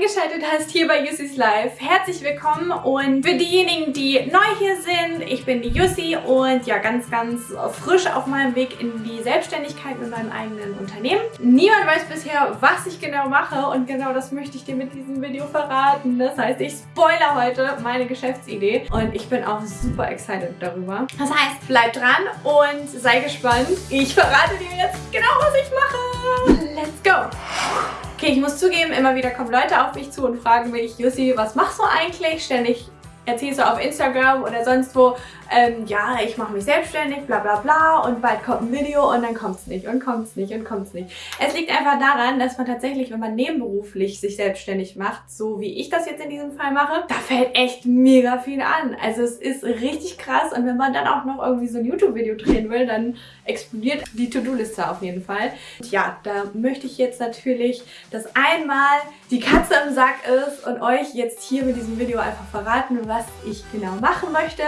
eingeschaltet hast hier bei Yussi's Life. Herzlich willkommen und für diejenigen, die neu hier sind, ich bin die Yussi und ja ganz, ganz frisch auf meinem Weg in die Selbstständigkeit mit meinem eigenen Unternehmen. Niemand weiß bisher, was ich genau mache und genau das möchte ich dir mit diesem Video verraten. Das heißt, ich spoilere heute meine Geschäftsidee und ich bin auch super excited darüber. Das heißt, bleib dran und sei gespannt. Ich verrate dir jetzt genau, was ich mache. Let's go! Ich muss zugeben, immer wieder kommen Leute auf mich zu und fragen mich, Jussi, was machst du eigentlich? Ständig erzählst du auf Instagram oder sonst wo, ähm, ja, ich mache mich selbstständig, bla bla bla und bald kommt ein Video und dann kommt es nicht und kommt es nicht und kommt es nicht. Es liegt einfach daran, dass man tatsächlich, wenn man nebenberuflich sich selbstständig macht, so wie ich das jetzt in diesem Fall mache, da fällt echt mega viel an. Also es ist richtig krass und wenn man dann auch noch irgendwie so ein YouTube-Video drehen will, dann explodiert die To-Do-Liste auf jeden Fall. Und ja, da möchte ich jetzt natürlich, dass einmal die Katze im Sack ist und euch jetzt hier mit diesem Video einfach verraten, was ich genau machen möchte.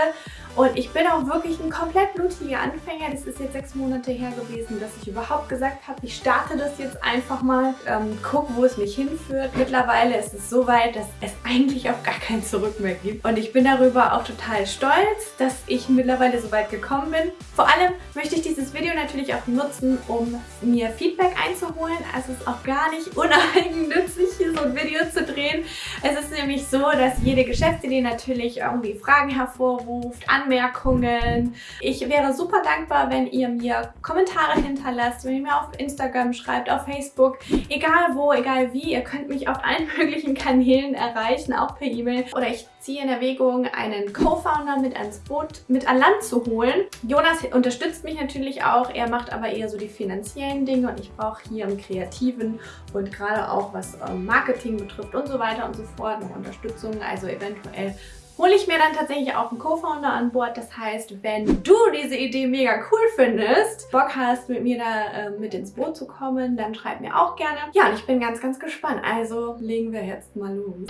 Und ich bin auch wirklich ein komplett blutiger Anfänger. Das ist jetzt sechs Monate her gewesen, dass ich überhaupt gesagt habe, ich starte das jetzt einfach mal, ähm, guck, wo es mich hinführt. Mittlerweile ist es so weit, dass es eigentlich auch gar kein Zurück mehr gibt. Und ich bin darüber auch total stolz, dass ich mittlerweile so weit gekommen bin. Vor allem möchte ich dieses Video natürlich auch nutzen, um mir Feedback einzuholen. Also es ist auch gar nicht uneigennützig, hier so ein Video zu drehen. Es ist nämlich so, dass jede Geschäftsidee natürlich irgendwie Fragen hervorruft, Anmerkungen. Ich wäre super dankbar, wenn ihr mir Kommentare hinterlasst, wenn ihr mir auf Instagram schreibt, auf Facebook, egal wo, egal wie. Ihr könnt mich auf allen möglichen Kanälen erreichen, auch per E-Mail. Oder ich ziehe in Erwägung, einen Co-Founder mit ans Boot, mit an Land zu holen. Jonas unterstützt mich natürlich auch, er macht aber eher so die finanziellen Dinge und ich brauche hier im Kreativen und gerade auch was ähm, Marketing betrifft und so weiter und so fort noch Unterstützung, also eventuell hole ich mir dann tatsächlich auch einen Co-Founder an Bord. Das heißt, wenn du diese Idee mega cool findest, Bock hast, mit mir da äh, mit ins Boot zu kommen, dann schreib mir auch gerne. Ja, und ich bin ganz, ganz gespannt. Also legen wir jetzt mal los.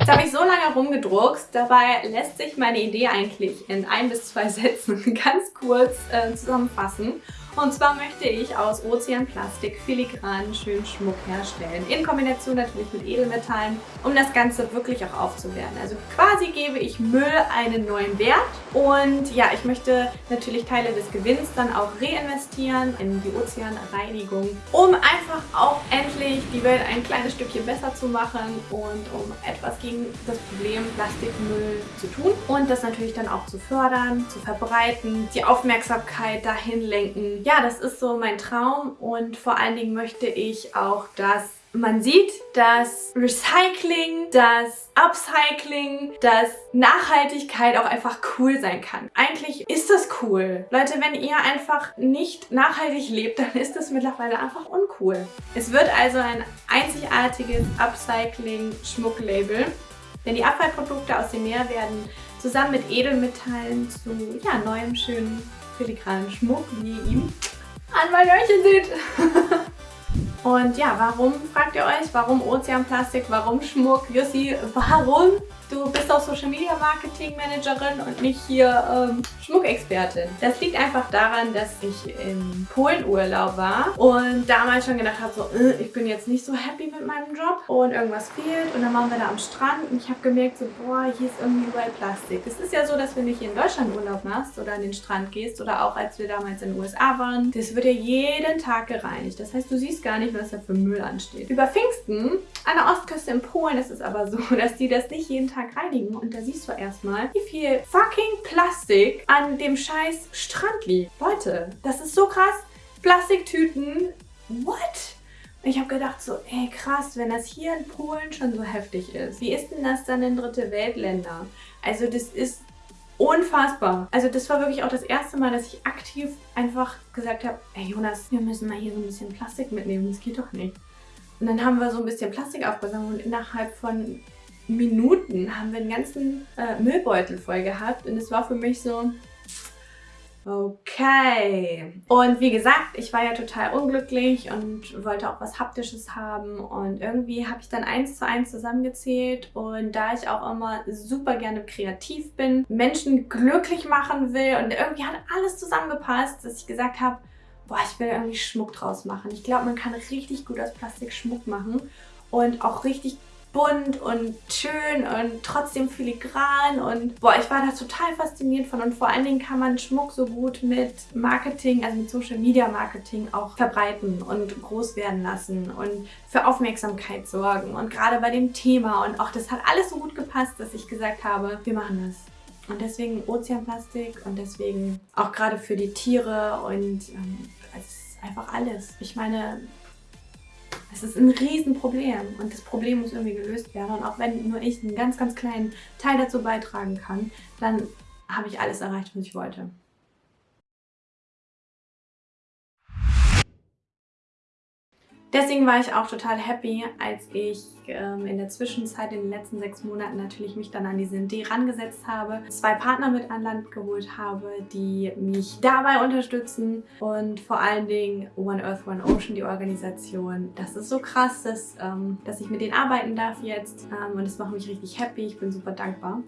Jetzt habe ich so lange rumgedruckst, dabei lässt sich meine Idee eigentlich in ein bis zwei Sätzen ganz kurz äh, zusammenfassen. Und zwar möchte ich aus Ozeanplastik filigranen schönen Schmuck herstellen. In Kombination natürlich mit Edelmetallen, um das Ganze wirklich auch aufzuwerten. Also quasi gebe ich Müll einen neuen Wert. Und ja, ich möchte natürlich Teile des Gewinns dann auch reinvestieren in die Ozeanreinigung, um einfach auch endlich die Welt ein kleines Stückchen besser zu machen und um etwas gegen das Problem Plastikmüll zu tun. Und das natürlich dann auch zu fördern, zu verbreiten, die Aufmerksamkeit dahin lenken, ja, das ist so mein Traum und vor allen Dingen möchte ich auch, dass man sieht, dass Recycling, dass Upcycling, dass Nachhaltigkeit auch einfach cool sein kann. Eigentlich ist das cool. Leute, wenn ihr einfach nicht nachhaltig lebt, dann ist das mittlerweile einfach uncool. Es wird also ein einzigartiges Upcycling-Schmucklabel, denn die Abfallprodukte aus dem Meer werden zusammen mit Edelmetallen zu ja, neuem, schönen filigranen Schmuck, wie ihr ihn an meinem Öhrchen seht. Und ja, warum, fragt ihr euch, warum Ozeanplastik, warum Schmuck? Jussi, warum du bist auch Social Media Marketing Managerin und nicht hier ähm, Schmuckexpertin. Das liegt einfach daran, dass ich in Polen Urlaub war und damals schon gedacht habe, so, äh, ich bin jetzt nicht so happy mit meinem Job und irgendwas fehlt und dann waren wir da am Strand und ich habe gemerkt, so, boah, hier ist irgendwie überall Plastik. Es ist ja so, dass wenn du hier in Deutschland Urlaub machst oder an den Strand gehst oder auch als wir damals in den USA waren, das wird ja jeden Tag gereinigt. Das heißt, du siehst gar nicht, was da für Müll ansteht. Über Pfingsten an der Ostküste in Polen ist es aber so, dass die das nicht jeden Tag Tag reinigen und da siehst du erstmal, wie viel fucking Plastik an dem scheiß Strand liegt. Leute, das ist so krass. Plastiktüten, what? Ich habe gedacht so, ey krass, wenn das hier in Polen schon so heftig ist, wie ist denn das dann in dritte Weltländer? Also das ist unfassbar. Also das war wirklich auch das erste Mal, dass ich aktiv einfach gesagt habe, ey Jonas, wir müssen mal hier so ein bisschen Plastik mitnehmen, das geht doch nicht. Und dann haben wir so ein bisschen Plastik aufgesammelt und innerhalb von Minuten haben wir einen ganzen äh, Müllbeutel voll gehabt und es war für mich so, okay. Und wie gesagt, ich war ja total unglücklich und wollte auch was Haptisches haben und irgendwie habe ich dann eins zu eins zusammengezählt und da ich auch immer super gerne kreativ bin, Menschen glücklich machen will und irgendwie hat alles zusammengepasst, dass ich gesagt habe, boah, ich will irgendwie Schmuck draus machen. Ich glaube, man kann richtig gut aus Plastik Schmuck machen und auch richtig bunt und schön und trotzdem filigran und boah, ich war da total fasziniert von und vor allen Dingen kann man Schmuck so gut mit Marketing, also mit Social Media Marketing auch verbreiten und groß werden lassen und für Aufmerksamkeit sorgen und gerade bei dem Thema und auch das hat alles so gut gepasst, dass ich gesagt habe, wir machen das. Und deswegen Ozeanplastik und deswegen auch gerade für die Tiere und ähm, es ist einfach alles. Ich meine, es ist ein Riesenproblem und das Problem muss irgendwie gelöst werden. Und auch wenn nur ich einen ganz, ganz kleinen Teil dazu beitragen kann, dann habe ich alles erreicht, was ich wollte. Deswegen war ich auch total happy, als ich ähm, in der Zwischenzeit, in den letzten sechs Monaten natürlich mich dann an diese Idee rangesetzt habe, zwei Partner mit an Land geholt habe, die mich dabei unterstützen und vor allen Dingen One Earth, One Ocean, die Organisation. Das ist so krass, dass, ähm, dass ich mit denen arbeiten darf jetzt ähm, und das macht mich richtig happy. Ich bin super dankbar.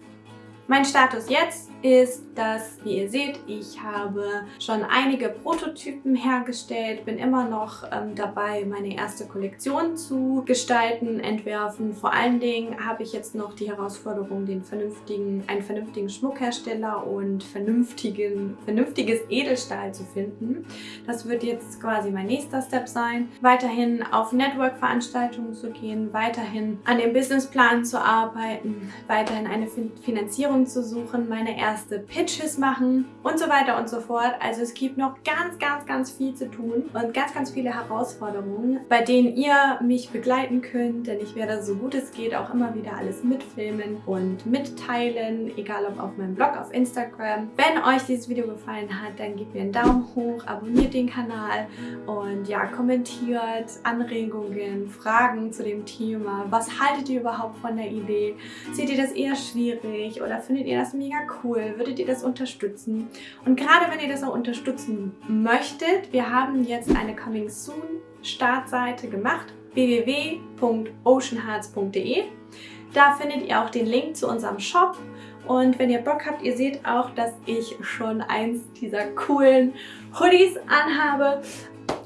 Mein Status jetzt ist, dass, wie ihr seht, ich habe schon einige Prototypen hergestellt, bin immer noch ähm, dabei, meine erste Kollektion zu gestalten, entwerfen. Vor allen Dingen habe ich jetzt noch die Herausforderung, den vernünftigen, einen vernünftigen Schmuckhersteller und vernünftigen, vernünftiges Edelstahl zu finden. Das wird jetzt quasi mein nächster Step sein. Weiterhin auf Network-Veranstaltungen zu gehen, weiterhin an dem Businessplan zu arbeiten, weiterhin eine Finanzierung Inspiration zu suchen, meine erste Pitches machen und so weiter und so fort. Also es gibt noch ganz, ganz, ganz viel zu tun und ganz, ganz viele Herausforderungen, bei denen ihr mich begleiten könnt, denn ich werde so gut es geht auch immer wieder alles mitfilmen und mitteilen, egal ob auf meinem Blog, auf Instagram. Wenn euch dieses Video gefallen hat, dann gebt mir einen Daumen hoch, abonniert den Kanal und ja, kommentiert Anregungen, Fragen zu dem Thema. Was haltet ihr überhaupt von der Idee? Seht ihr das eher schwierig oder findet ihr das mega cool? Würdet ihr das unterstützen? Und gerade wenn ihr das auch unterstützen möchtet, wir haben jetzt eine Coming Soon Startseite gemacht, www.oceanhearts.de. Da findet ihr auch den Link zu unserem Shop und wenn ihr Bock habt, ihr seht auch, dass ich schon eins dieser coolen Hoodies anhabe,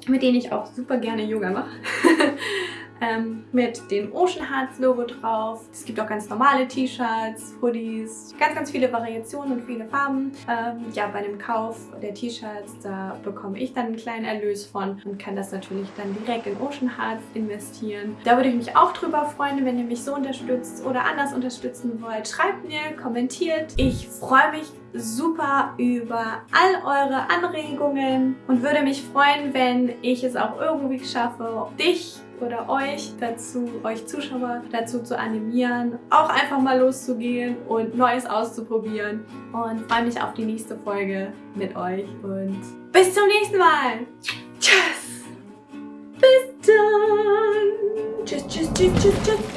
mit denen ich auch super gerne Yoga mache. ähm, mit dem Ocean Hearts Logo drauf. Es gibt auch ganz normale T-Shirts, Hoodies, ganz, ganz viele Variationen und viele Farben. Ähm, ja, bei dem Kauf der T-Shirts, da bekomme ich dann einen kleinen Erlös von und kann das natürlich dann direkt in Ocean Hearts investieren. Da würde ich mich auch drüber freuen, wenn ihr mich so unterstützt oder anders unterstützen wollt. Schreibt mir, kommentiert. Ich freue mich super über all eure Anregungen und würde mich freuen, wenn ich es auch irgendwie schaffe, dich oder euch dazu, euch Zuschauer dazu zu animieren, auch einfach mal loszugehen und Neues auszuprobieren. Und freue mich auf die nächste Folge mit euch und bis zum nächsten Mal. Tschüss. Bis dann. Tschüss, tschüss, tschüss, tschüss, tschüss.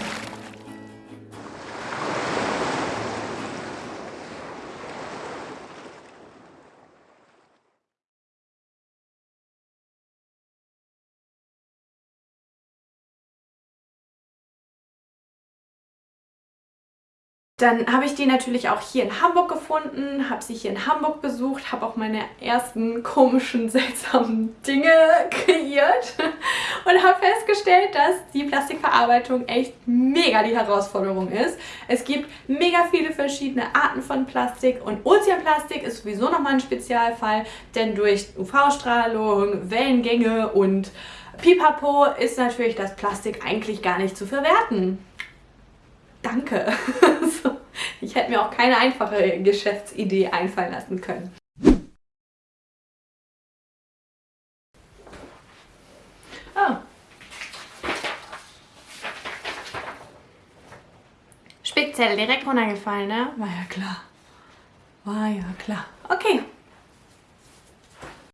Dann habe ich die natürlich auch hier in Hamburg gefunden, habe sie hier in Hamburg besucht, habe auch meine ersten komischen, seltsamen Dinge kreiert und habe festgestellt, dass die Plastikverarbeitung echt mega die Herausforderung ist. Es gibt mega viele verschiedene Arten von Plastik und Ozeanplastik ist sowieso nochmal ein Spezialfall, denn durch UV-Strahlung, Wellengänge und Pipapo ist natürlich das Plastik eigentlich gar nicht zu verwerten danke. ich hätte mir auch keine einfache Geschäftsidee einfallen lassen können. Oh. Spickzettel direkt runtergefallen, ne? War ja klar. War ja klar. Okay.